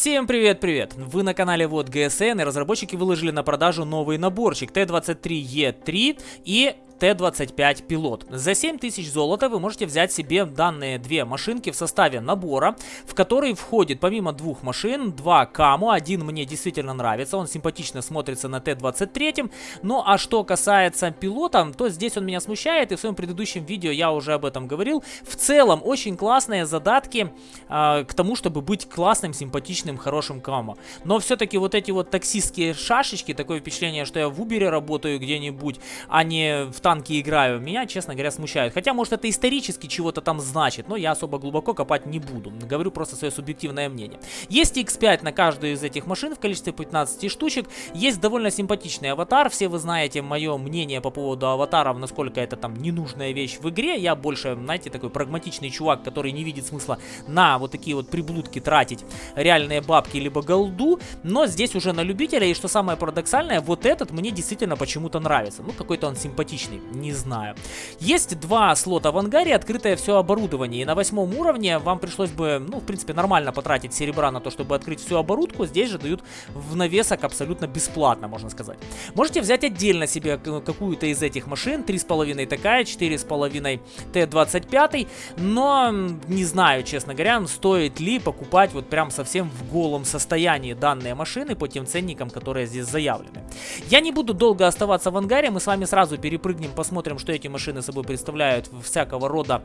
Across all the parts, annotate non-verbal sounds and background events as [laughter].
Всем привет-привет! Вы на канале Вот ГСН и разработчики выложили на продажу новый наборчик Т-23Е3 и Т-25 пилот. За 7000 золота вы можете взять себе данные две машинки в составе набора, в который входит помимо двух машин, два Каму. Один мне действительно нравится, он симпатично смотрится на Т-23. Ну а что касается пилота, то здесь он меня смущает, и в своем предыдущем видео я уже об этом говорил. В целом, очень классные задатки э, к тому, чтобы быть классным, симпатичным, хорошим Камо. Но все-таки вот эти вот таксистские шашечки, такое впечатление, что я в Убере работаю где-нибудь, а не в танки играю, меня, честно говоря, смущают. Хотя, может, это исторически чего-то там значит, но я особо глубоко копать не буду. Говорю просто свое субъективное мнение. Есть X5 на каждую из этих машин в количестве 15 штучек. Есть довольно симпатичный аватар. Все вы знаете мое мнение по поводу аватаров, насколько это там ненужная вещь в игре. Я больше, знаете, такой прагматичный чувак, который не видит смысла на вот такие вот приблудки тратить реальные бабки либо голду. Но здесь уже на любителя. И что самое парадоксальное, вот этот мне действительно почему-то нравится. Ну, какой-то он симпатичный не знаю. Есть два слота в ангаре, открытое все оборудование. И на восьмом уровне вам пришлось бы, ну, в принципе, нормально потратить серебра на то, чтобы открыть всю оборудку. Здесь же дают в навесок абсолютно бесплатно, можно сказать. Можете взять отдельно себе какую-то из этих машин. 3,5 такая, 4,5 Т-25. Но не знаю, честно говоря, стоит ли покупать вот прям совсем в голом состоянии данные машины по тем ценникам, которые здесь заявлены. Я не буду долго оставаться в ангаре, мы с вами сразу перепрыгнем поедем, посмотрим, что эти машины собой представляют в всякого рода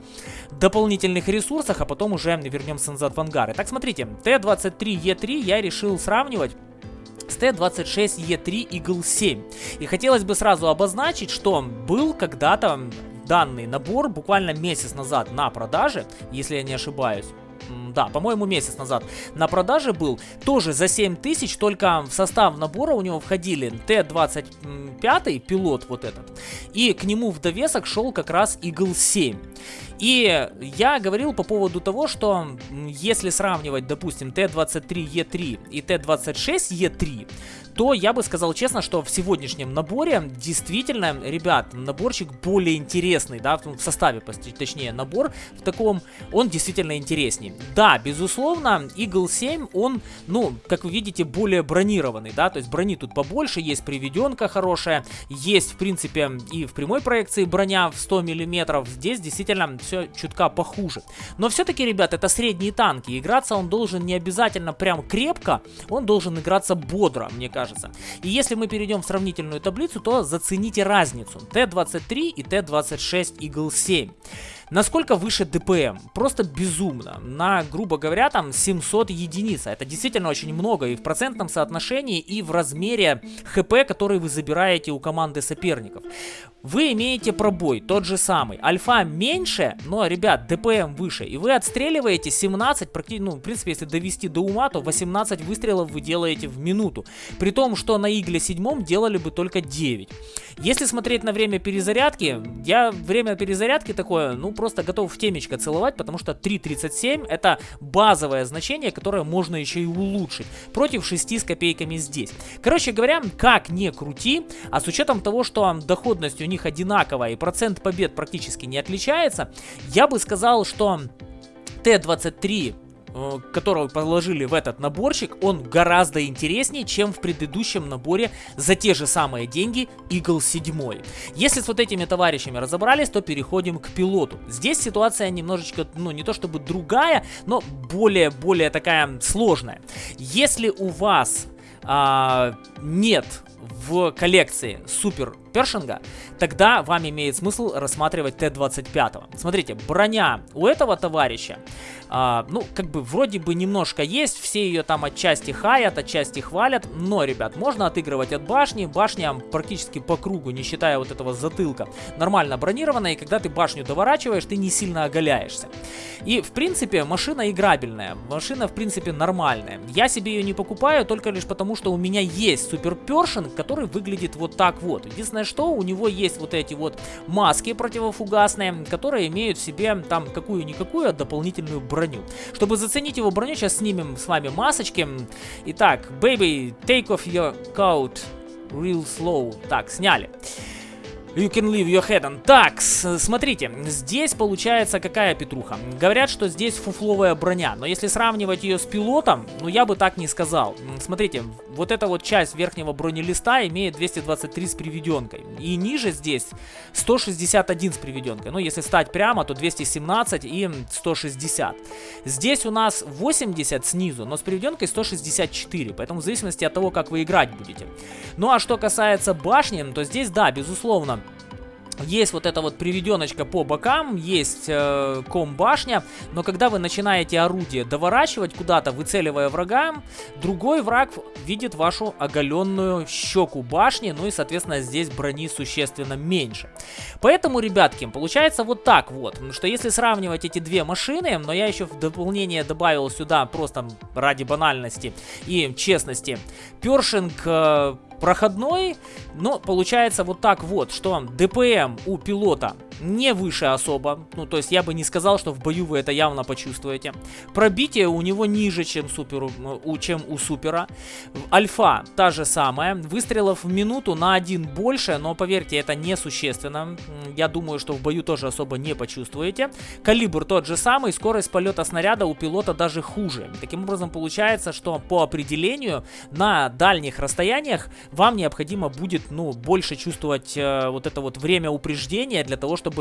дополнительных ресурсах, а потом уже вернемся назад в ангары. Так, смотрите, Т-23Е3 я решил сравнивать с Т-26Е3 Eagle 7. И хотелось бы сразу обозначить, что был когда-то данный набор буквально месяц назад на продаже, если я не ошибаюсь да, по-моему, месяц назад на продаже был. Тоже за 7 тысяч, только в состав набора у него входили Т-25, пилот вот этот, и к нему в довесок шел как раз Eagle 7. И я говорил по поводу того, что если сравнивать, допустим, Т-23Е3 и Т-26Е3, то я бы сказал честно, что в сегодняшнем наборе действительно, ребят, наборчик более интересный, да, в составе, точнее, набор в таком, он действительно интереснее. Да, безусловно, Eagle 7, он, ну, как вы видите, более бронированный, да, то есть брони тут побольше, есть приведенка хорошая, есть, в принципе, и в прямой проекции броня в 100 миллиметров, здесь действительно все чутка похуже. Но все-таки, ребят, это средние танки, играться он должен не обязательно прям крепко, он должен играться бодро, мне кажется кажется. И если мы перейдем в сравнительную таблицу, то зацените разницу. Т-23 и Т-26 Eagle 7. Насколько выше ДПМ? Просто безумно. На, грубо говоря, там 700 единиц. Это действительно очень много и в процентном соотношении, и в размере ХП, который вы забираете у команды соперников. Вы имеете пробой, тот же самый. Альфа меньше, но, ребят, ДПМ выше. И вы отстреливаете 17, практически, ну, в принципе, если довести до ума, то 18 выстрелов вы делаете в минуту. При том, что на Игле 7 делали бы только 9. Если смотреть на время перезарядки, я время перезарядки такое, ну, просто готов в темечко целовать, потому что 3.37 это базовое значение, которое можно еще и улучшить. Против 6 с копейками здесь. Короче говоря, как не крути, а с учетом того, что доходность у них одинаковая и процент побед практически не отличается, я бы сказал, что Т-23 Э, которого положили в этот наборчик, он гораздо интереснее, чем в предыдущем наборе за те же самые деньги Eagle 7. Если с вот этими товарищами разобрались, то переходим к пилоту. Здесь ситуация немножечко, ну не то чтобы другая, но более-более такая сложная. Если у вас а, нет в коллекции супер першинга, тогда вам имеет смысл рассматривать Т-25. Смотрите, броня у этого товарища, а, ну, как бы вроде бы немножко есть, все ее там отчасти хаят, отчасти хвалят, но, ребят, можно отыгрывать от башни, башня практически по кругу, не считая вот этого затылка, нормально бронированная, и когда ты башню доворачиваешь, ты не сильно оголяешься. И, в принципе, машина играбельная, машина, в принципе, нормальная. Я себе ее не покупаю только лишь потому, что у меня есть супер першинг, который выглядит вот так вот. Единственное, что у него есть вот эти вот маски противофугасные, которые имеют в себе там какую-никакую дополнительную броню. Чтобы заценить его броню, сейчас снимем с вами масочки. Итак, baby, take off your coat real slow. Так, сняли. You can leave your head on. Так, смотрите, здесь получается какая петруха? Говорят, что здесь фуфловая броня, но если сравнивать ее с пилотом, ну я бы так не сказал. Смотрите, вот эта вот часть верхнего бронелиста имеет 223 с приведенкой. И ниже здесь 161 с приведенкой. Ну, если стать прямо, то 217 и 160. Здесь у нас 80 снизу, но с приведенкой 164. Поэтому в зависимости от того, как вы играть будете. Ну, а что касается башни, то здесь, да, безусловно, есть вот эта вот приведеночка по бокам, есть э, ком-башня, но когда вы начинаете орудие доворачивать куда-то, выцеливая врага, другой враг видит вашу оголенную щеку башни, ну и, соответственно, здесь брони существенно меньше. Поэтому, ребятки, получается вот так вот, что если сравнивать эти две машины, но я еще в дополнение добавил сюда просто ради банальности и честности, першинг э, проходной, но получается вот так вот, что ДПМ у пилота не выше особо, ну то есть я бы не сказал, что в бою вы это явно почувствуете. Пробитие у него ниже, чем, суперу, чем у супера. Альфа та же самая, выстрелов в минуту на один больше, но поверьте, это несущественно. Я думаю, что в бою тоже особо не почувствуете. Калибр тот же самый, скорость полета снаряда у пилота даже хуже. Таким образом получается, что по определению на дальних расстояниях вам необходимо будет, ну, больше чувствовать э, вот это вот время упреждения для того, чтобы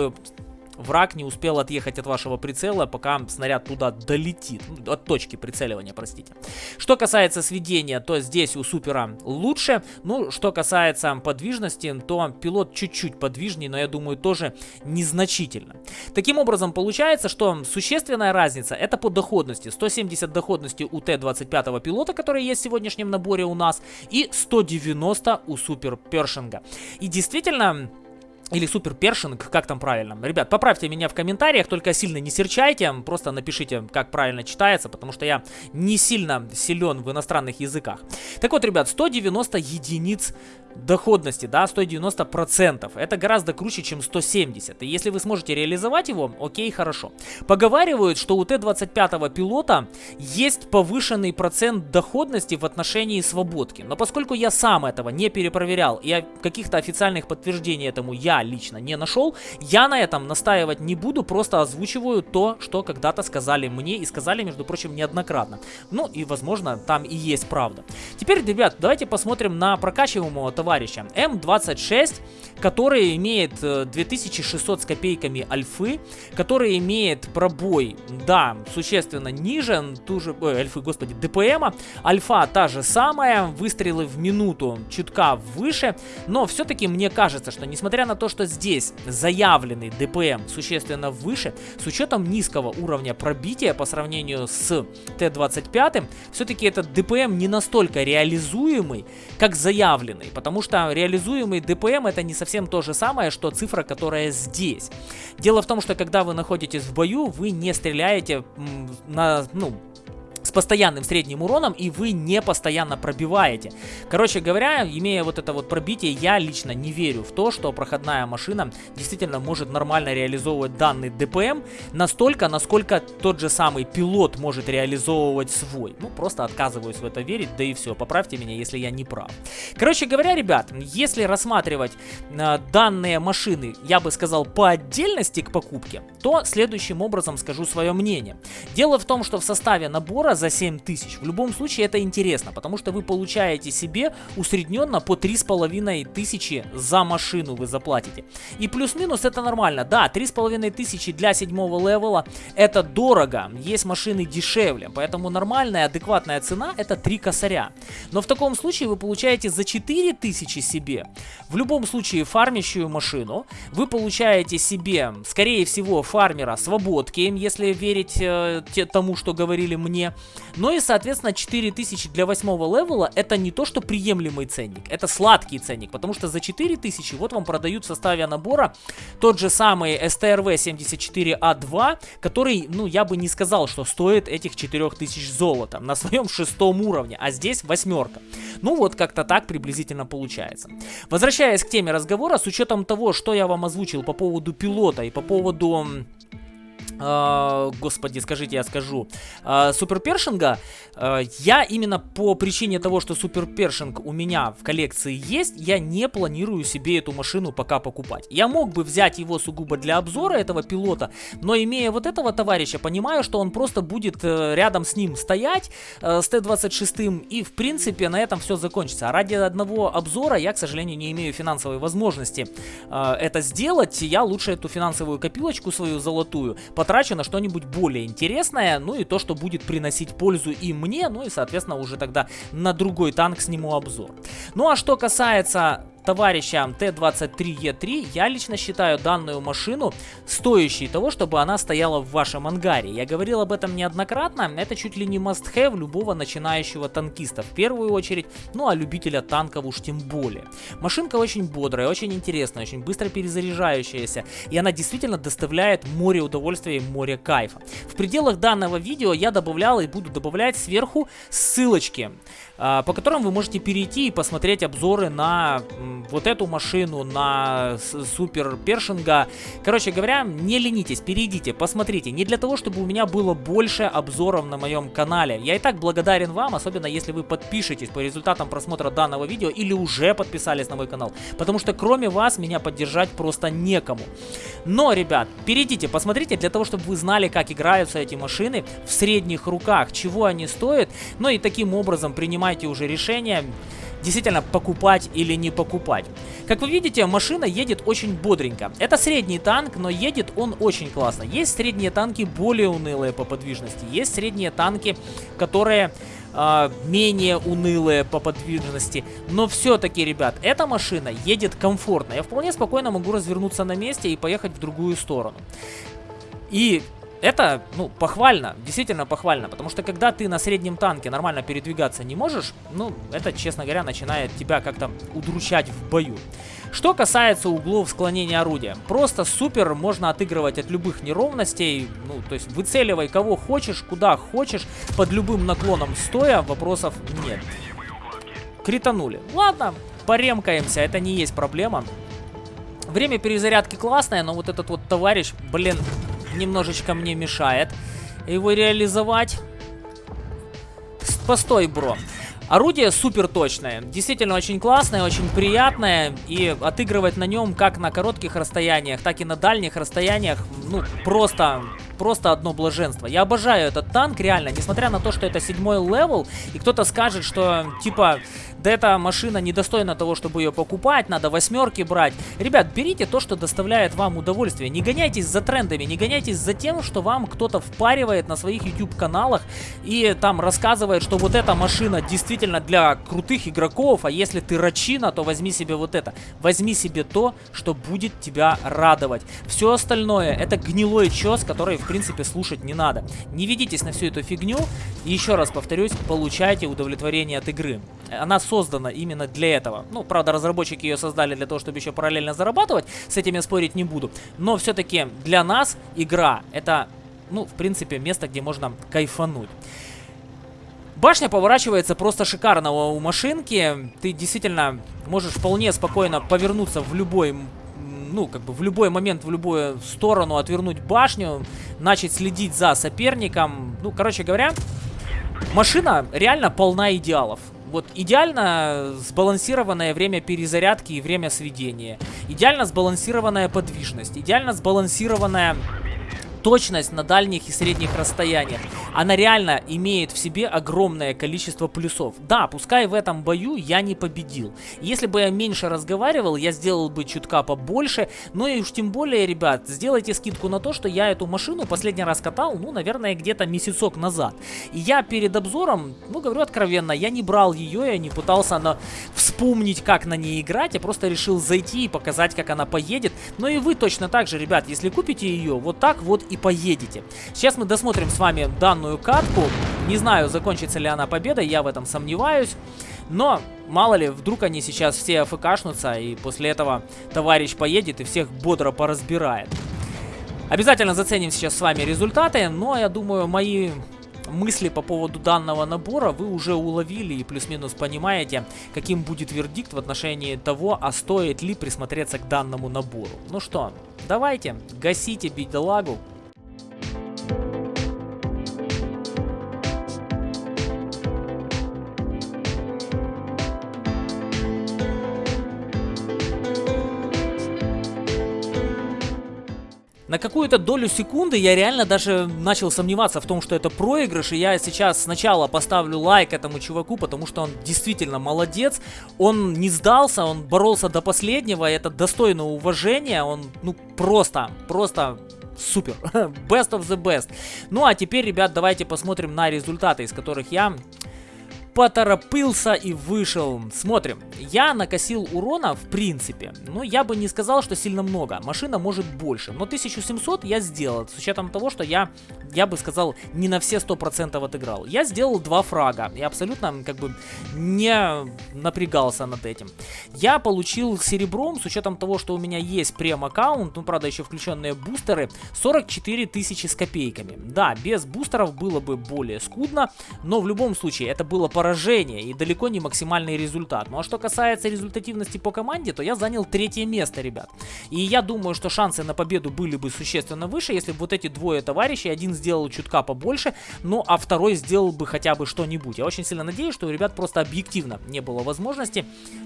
враг не успел отъехать от вашего прицела, пока снаряд туда долетит. Ну, от точки прицеливания, простите. Что касается сведения, то здесь у супера лучше. Ну, что касается подвижности, то пилот чуть-чуть подвижнее, но я думаю тоже незначительно. Таким образом, получается, что существенная разница это по доходности. 170 доходности у Т-25 пилота, который есть в сегодняшнем наборе у нас, и 190 у Супер Першинга. И действительно, или супер першинг, как там правильно. Ребят, поправьте меня в комментариях, только сильно не серчайте, просто напишите, как правильно читается, потому что я не сильно силен в иностранных языках. Так вот, ребят, 190 единиц доходности, да, 190 процентов. Это гораздо круче, чем 170. И если вы сможете реализовать его, окей, хорошо. Поговаривают, что у Т-25 пилота есть повышенный процент доходности в отношении свободки. Но поскольку я сам этого не перепроверял и каких-то официальных подтверждений этому я лично не нашел, я на этом настаивать не буду, просто озвучиваю то, что когда-то сказали мне и сказали, между прочим, неоднократно. Ну и, возможно, там и есть правда. Теперь, ребят, давайте посмотрим на прокачиваемого товарища. М26, который имеет 2600 э, с копейками альфы, который имеет пробой, да, существенно ниже, ту же, ой, альфы, господи, ДПМа. Альфа та же самая, выстрелы в минуту чутка выше, но все-таки мне кажется, что несмотря на то, что здесь заявленный ДПМ существенно выше, с учетом низкого уровня пробития по сравнению с Т-25, все-таки этот ДПМ не настолько реализуемый, как заявленный, потому потому что реализуемый ДПМ это не совсем то же самое, что цифра, которая здесь. Дело в том, что когда вы находитесь в бою, вы не стреляете на, ну, постоянным средним уроном, и вы не постоянно пробиваете. Короче говоря, имея вот это вот пробитие, я лично не верю в то, что проходная машина действительно может нормально реализовывать данный ДПМ настолько, насколько тот же самый пилот может реализовывать свой. Ну, просто отказываюсь в это верить, да и все. Поправьте меня, если я не прав. Короче говоря, ребят, если рассматривать э, данные машины, я бы сказал, по отдельности к покупке, то следующим образом скажу свое мнение. Дело в том, что в составе набора за 7 тысяч. В любом случае это интересно, потому что вы получаете себе усредненно по 3,5 тысячи за машину вы заплатите. И плюс-минус это нормально. Да, 3,5 тысячи для седьмого левела это дорого. Есть машины дешевле, поэтому нормальная, адекватная цена это 3 косаря. Но в таком случае вы получаете за 4 тысячи себе, в любом случае фармящую машину, вы получаете себе, скорее всего, фармера свободки, если верить э, тому, что говорили мне, ну и, соответственно, 4000 для 8 левела это не то, что приемлемый ценник, это сладкий ценник, потому что за 4000 вот вам продают в составе набора тот же самый STRV 74A2, который, ну, я бы не сказал, что стоит этих 4000 золота на своем шестом уровне, а здесь восьмерка. Ну вот как-то так приблизительно получается. Возвращаясь к теме разговора, с учетом того, что я вам озвучил по поводу пилота и по поводу господи, скажите, я скажу, э, Супер Першинга, э, я именно по причине того, что Супер Першинг у меня в коллекции есть, я не планирую себе эту машину пока покупать. Я мог бы взять его сугубо для обзора этого пилота, но имея вот этого товарища, понимаю, что он просто будет э, рядом с ним стоять, э, с Т-26, и в принципе на этом все закончится. А ради одного обзора я, к сожалению, не имею финансовой возможности э, это сделать. Я лучше эту финансовую копилочку свою золотую потрачу на что-нибудь более интересное, ну и то, что будет приносить пользу и мне, ну и, соответственно, уже тогда на другой танк сниму обзор. Ну а что касается товарища Т-23Е3, я лично считаю данную машину стоящей того, чтобы она стояла в вашем ангаре. Я говорил об этом неоднократно, это чуть ли не must-have любого начинающего танкиста в первую очередь, ну а любителя танков уж тем более. Машинка очень бодрая, очень интересная, очень быстро перезаряжающаяся, и она действительно доставляет море удовольствия и море кайфа. В пределах данного видео я добавлял и буду добавлять сверху ссылочки, по которым вы можете перейти и посмотреть обзоры на вот эту машину, на Супер Першинга. Короче говоря, не ленитесь, перейдите, посмотрите. Не для того, чтобы у меня было больше обзоров на моем канале. Я и так благодарен вам, особенно если вы подпишетесь по результатам просмотра данного видео или уже подписались на мой канал. Потому что кроме вас меня поддержать просто некому. Но, ребят, перейдите, посмотрите, для того, чтобы вы знали, как играются эти машины в средних руках, чего они стоят. Ну и таким образом принимайте уже решение действительно покупать или не покупать. Как вы видите, машина едет очень бодренько. Это средний танк, но едет он очень классно. Есть средние танки более унылые по подвижности, есть средние танки, которые э, менее унылые по подвижности. Но все-таки, ребят, эта машина едет комфортно. Я вполне спокойно могу развернуться на месте и поехать в другую сторону. И это, ну, похвально, действительно похвально, потому что когда ты на среднем танке нормально передвигаться не можешь, ну, это, честно говоря, начинает тебя как-то удручать в бою. Что касается углов склонения орудия, просто супер можно отыгрывать от любых неровностей, ну, то есть выцеливай кого хочешь, куда хочешь, под любым наклоном стоя, вопросов нет. Кританули. Ладно, поремкаемся, это не есть проблема. Время перезарядки классное, но вот этот вот товарищ, блин, немножечко мне мешает его реализовать. Постой, бро. Орудие супер точное, действительно очень классное, очень приятное, и отыгрывать на нем как на коротких расстояниях, так и на дальних расстояниях, ну, просто просто одно блаженство. Я обожаю этот танк, реально, несмотря на то, что это седьмой левел, и кто-то скажет, что, типа, да эта машина недостойна того, чтобы ее покупать, надо восьмерки брать. Ребят, берите то, что доставляет вам удовольствие. Не гоняйтесь за трендами, не гоняйтесь за тем, что вам кто-то впаривает на своих YouTube каналах и там рассказывает, что вот эта машина действительно для крутых игроков, а если ты рачина, то возьми себе вот это. Возьми себе то, что будет тебя радовать. Все остальное это гнилой чес, который в принципе слушать не надо. Не ведитесь на всю эту фигню. И еще раз повторюсь, получайте удовлетворение от игры. Она создана именно для этого. Ну, правда, разработчики ее создали для того, чтобы еще параллельно зарабатывать. С этим я спорить не буду. Но все-таки для нас игра это, ну, в принципе, место, где можно кайфануть. Башня поворачивается просто шикарно у машинки. Ты действительно можешь вполне спокойно повернуться в любой ну, как бы в любой момент, в любую сторону отвернуть башню, начать следить за соперником. Ну, короче говоря, машина реально полна идеалов. Вот идеально сбалансированное время перезарядки и время сведения. Идеально сбалансированная подвижность. Идеально сбалансированная точность на дальних и средних расстояниях. Она реально имеет в себе огромное количество плюсов. Да, пускай в этом бою я не победил. Если бы я меньше разговаривал, я сделал бы чутка побольше. Но и уж тем более, ребят, сделайте скидку на то, что я эту машину последний раз катал, ну, наверное, где-то месяцок назад. И я перед обзором, ну, говорю откровенно, я не брал ее, я не пытался на... вспомнить, как на ней играть. Я просто решил зайти и показать, как она поедет. Но и вы точно так же, ребят, если купите ее, вот так вот и поедете. Сейчас мы досмотрим с вами данную катку. Не знаю, закончится ли она победой, я в этом сомневаюсь. Но, мало ли, вдруг они сейчас все АФКшнутся, и после этого товарищ поедет и всех бодро поразбирает. Обязательно заценим сейчас с вами результаты, но я думаю, мои мысли по поводу данного набора вы уже уловили и плюс-минус понимаете, каким будет вердикт в отношении того, а стоит ли присмотреться к данному набору. Ну что, давайте, гасите бедолагу, На какую-то долю секунды я реально даже начал сомневаться в том, что это проигрыш, и я сейчас сначала поставлю лайк этому чуваку, потому что он действительно молодец, он не сдался, он боролся до последнего, и это достойно уважения, он, ну, просто, просто супер. [laughs] Best of the best. Ну а теперь, ребят, давайте посмотрим на результаты, из которых я поторопился и вышел. Смотрим. Я накосил урона, в принципе. Но я бы не сказал, что сильно много. Машина может больше. Но 1700 я сделал. С учетом того, что я, я бы сказал, не на все 100% отыграл. Я сделал два фрага. И абсолютно, как бы, не напрягался над этим. Я получил серебром, с учетом того, что у меня есть прем-аккаунт, ну, правда, еще включенные бустеры, 44 тысячи с копейками. Да, без бустеров было бы более скудно, но в любом случае это было по поражение и далеко не максимальный результат. Ну а что касается результативности по команде, то я занял третье место, ребят. И я думаю, что шансы на победу были бы существенно выше, если бы вот эти двое товарищей, один сделал чутка побольше, ну а второй сделал бы хотя бы что-нибудь. Я очень сильно надеюсь, что у ребят просто объективно не было возможности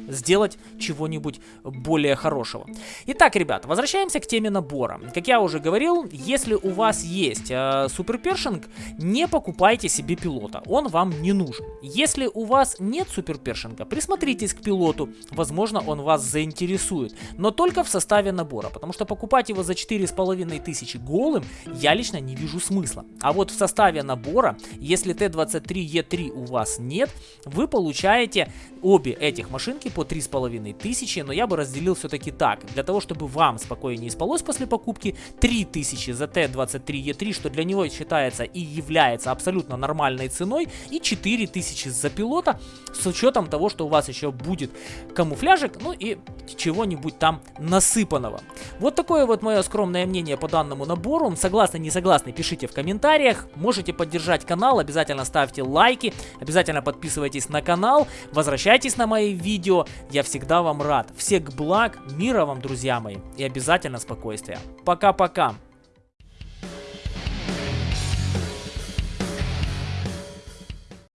сделать чего-нибудь более хорошего. Итак, ребят, возвращаемся к теме набора. Как я уже говорил, если у вас есть э, суперпершинг, не покупайте себе пилота, он вам не нужен. У вас нет суперпершинга, присмотритесь к пилоту, возможно он вас заинтересует, но только в составе набора, потому что покупать его за 4500 голым я лично не вижу смысла. А вот в составе набора, если Т-23Е3 у вас нет, вы получаете обе этих машинки по 3500, но я бы разделил все-таки так, для того, чтобы вам спокойнее спалось после покупки, 3000 за Т-23Е3, что для него считается и является абсолютно нормальной ценой, и 4000 за пилота, с учетом того, что у вас еще будет камуфляжик, ну и чего-нибудь там насыпанного. Вот такое вот мое скромное мнение по данному набору. Согласны, не согласны, пишите в комментариях. Можете поддержать канал, обязательно ставьте лайки, обязательно подписывайтесь на канал, возвращайтесь на мои видео. Я всегда вам рад. Всех благ, мира вам, друзья мои, и обязательно спокойствия. Пока-пока.